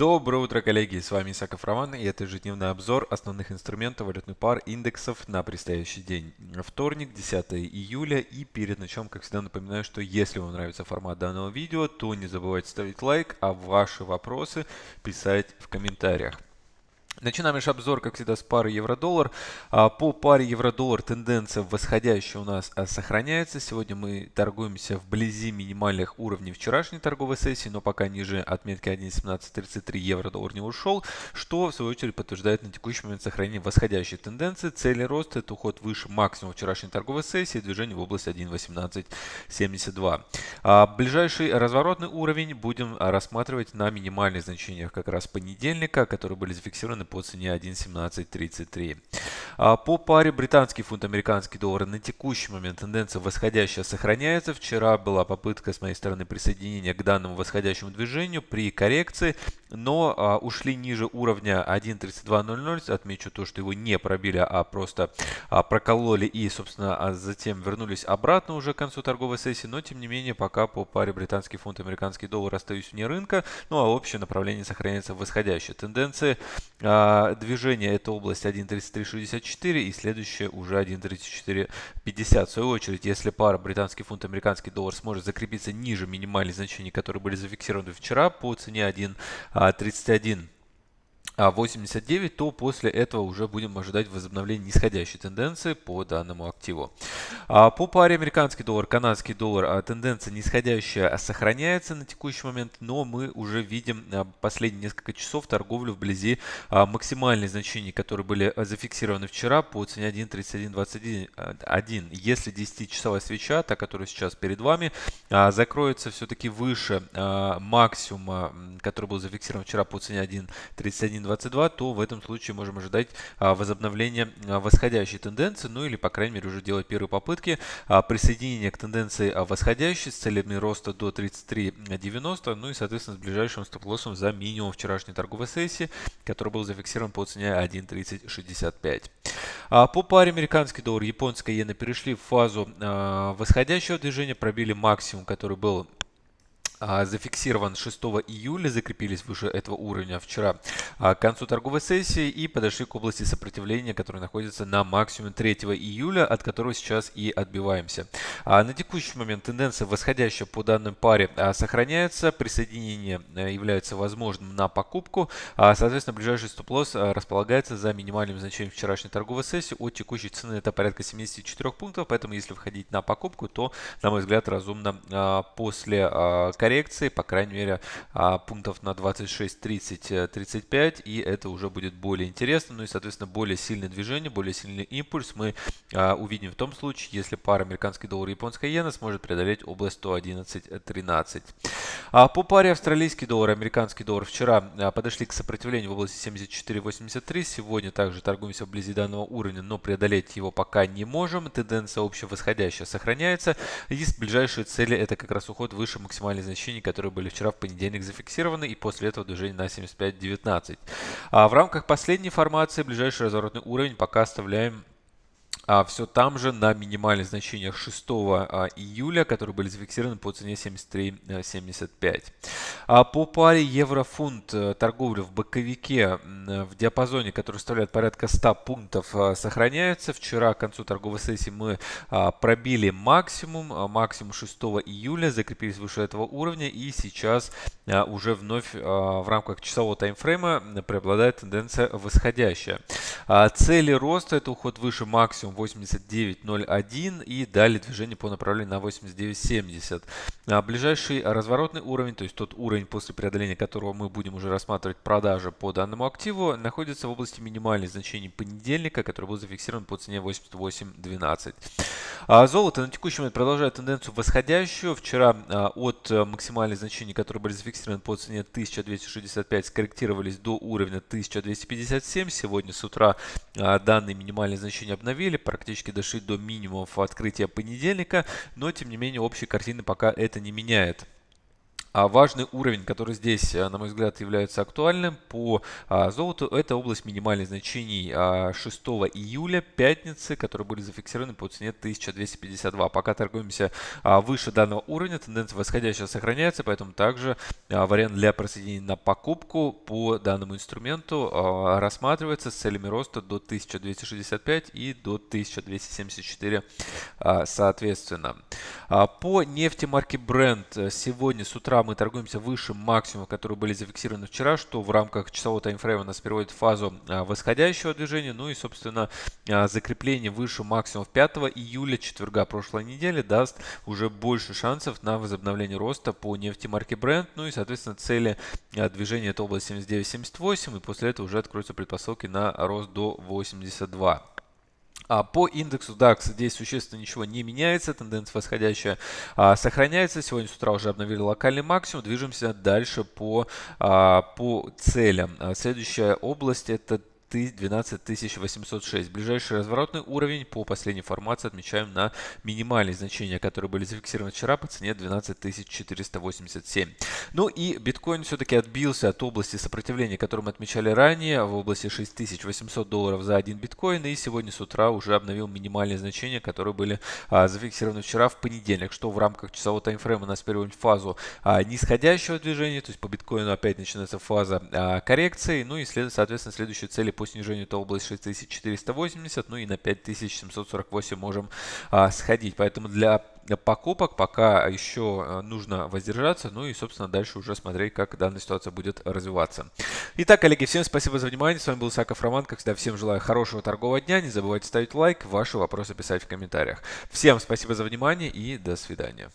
Доброе утро, коллеги! С вами Исаков Роман и это ежедневный обзор основных инструментов валютных пар индексов на предстоящий день. Вторник, 10 июля и перед началом, как всегда, напоминаю, что если вам нравится формат данного видео, то не забывайте ставить лайк, а ваши вопросы писать в комментариях. Начинаем наш обзор, как всегда, с пары евро-доллар. А, по паре евро-доллар тенденция восходящая у нас а, сохраняется. Сегодня мы торгуемся вблизи минимальных уровней вчерашней торговой сессии, но пока ниже отметки 1.1733 евро-доллар не ушел, что в свою очередь подтверждает на текущий момент сохранение восходящей тенденции. Цели роста это уход выше максимума вчерашней торговой сессии, движение в область 1.1872. А, ближайший разворотный уровень будем рассматривать на минимальных значениях как раз понедельника, которые были зафиксированы по цене 1.1733. А по паре британский фунт, американский доллар на текущий момент тенденция восходящая сохраняется. Вчера была попытка с моей стороны присоединения к данному восходящему движению при коррекции, но а, ушли ниже уровня 1.3200. Отмечу то, что его не пробили, а просто а, прокололи и, собственно, затем вернулись обратно уже к концу торговой сессии. Но, тем не менее, пока по паре британский фунт, американский доллар остаюсь вне рынка. Ну а общее направление сохраняется восходящее. Тенденции движение это область 1.3364 и следующее уже 1.3450. В свою очередь, если пара британский фунт, американский доллар сможет закрепиться ниже минимальных значений, которые были зафиксированы вчера по цене 1.31 89, то после этого уже будем ожидать возобновления нисходящей тенденции по данному активу. А по паре американский доллар, канадский доллар а тенденция нисходящая сохраняется на текущий момент, но мы уже видим а, последние несколько часов торговлю вблизи максимальных значений, которые были зафиксированы вчера по цене 1.3121. Если 10-часовая свеча, та, которая сейчас перед вами, закроется все-таки выше максимума, который был зафиксирован вчера по цене 1.3121, 22, то в этом случае можем ожидать а, возобновления а, восходящей тенденции, ну или, по крайней мере, уже делать первые попытки а, присоединения к тенденции восходящей с целями роста до 33.90, ну и, соответственно, с ближайшим стоп-лоссом за минимум вчерашней торговой сессии, который был зафиксирован по цене 1.3065. По паре американский доллар, японская иена перешли в фазу восходящего движения, пробили максимум, который был зафиксирован 6 июля, закрепились выше этого уровня вчера. А, к концу торговой сессии и подошли к области сопротивления, которая находится на максимуме 3 июля, от которого сейчас и отбиваемся. А, на текущий момент тенденция восходящая по данной паре сохраняется, присоединение э, является возможным на покупку, соответственно ближайший стоп-лосс располагается за минимальным значением вчерашней торговой сессии. От текущей цены это порядка 74 пунктов, поэтому если входить на покупку, то на мой взгляд разумно после коррекции коррекции, по крайней мере, а, пунктов на 26, 30, 35, и это уже будет более интересно. Ну и, соответственно, более сильное движение, более сильный импульс мы а, увидим в том случае, если пара американский доллар и японская иена сможет преодолеть область 111.13. А по паре австралийский доллар, американский доллар вчера подошли к сопротивлению в области 74.83. Сегодня также торгуемся вблизи данного уровня, но преодолеть его пока не можем. Тенденция общая восходящая сохраняется. Есть ближайшие цели, это как раз уход выше максимальной значения значений, которые были вчера в понедельник зафиксированы, и после этого движение на 75.19. А в рамках последней формации ближайший разворотный уровень пока оставляем все там же на минимальных значениях 6 а, июля, которые были зафиксированы по цене 73.75. А по паре евро-фунт э, торговля в боковике в диапазоне, который составляет порядка 100 пунктов, а, сохраняется. Вчера к концу торговой сессии мы а, пробили максимум, а, максимум 6 июля, закрепились выше этого уровня и сейчас а, уже вновь а, в рамках часового таймфрейма преобладает тенденция восходящая. А, цели роста это уход выше максимум 89.01 и далее движение по направлению на 89.70. А ближайший разворотный уровень, то есть тот уровень, после преодоления которого мы будем уже рассматривать продажи по данному активу, находится в области минимальных значений понедельника, который был зафиксирован по цене 88.12. А золото на текущий момент продолжает тенденцию восходящую. Вчера а, от максимальных значений, которые были зафиксированы по цене 1265, скорректировались до уровня 1257. Сегодня с утра а, данные минимальные значения обновили практически дошли до минимумов открытия понедельника, но тем не менее общей картины пока это не меняет. А важный уровень, который здесь, э, на мой взгляд, является актуальным по а, золоту, это область минимальных значений 6 а, июля, пятницы, которые были зафиксированы по цене 1252. Пока торгуемся а, выше данного уровня, тенденция восходящая сохраняется, поэтому также вариант для присоединения на покупку по данному инструменту рассматривается с целями роста до 1265 и до 1274 соответственно. По нефти марки Brent э, сегодня с утра мы торгуемся выше максимумов, которые были зафиксированы вчера, что в рамках часового таймфрейма нас переводит в фазу а, восходящего движения. Ну и, собственно, а, закрепление выше максимумов 5 июля, четверга прошлой недели, даст уже больше шансов на возобновление роста по нефти марки Brent. Ну и, соответственно, цели а, движения это область 79-78, и после этого уже откроются предпосылки на рост до 82. А по индексу DAX здесь существенно ничего не меняется, тенденция восходящая а, сохраняется. Сегодня с утра уже обновили локальный максимум, движемся дальше по, а, по целям. А, следующая область это 12 806. Ближайший разворотный уровень по последней формации отмечаем на минимальные значения, которые были зафиксированы вчера по цене 12 487. Ну и биткоин все-таки отбился от области сопротивления, которую мы отмечали ранее, в области 6800 долларов за один биткоин. И сегодня с утра уже обновил минимальные значения, которые были а, зафиксированы вчера в понедельник, что в рамках часового таймфрейма нас переводит в фазу а, нисходящего движения, то есть по биткоину опять начинается фаза а, коррекции. Ну и, след, соответственно, следующие цели по снижению это область 6480, ну и на 5748 можем а, сходить. Поэтому для покупок пока еще а, нужно воздержаться, ну и, собственно, дальше уже смотреть, как данная ситуация будет развиваться. Итак, коллеги, всем спасибо за внимание. С вами был Саков Роман. Как всегда, всем желаю хорошего торгового дня. Не забывайте ставить лайк, ваши вопросы писать в комментариях. Всем спасибо за внимание и до свидания.